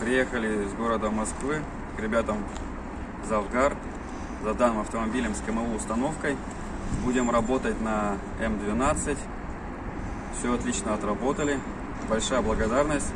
Приехали из города Москвы к ребятам Завгар за данным автомобилем с КМУ установкой. Будем работать на М12. Все отлично отработали. Большая благодарность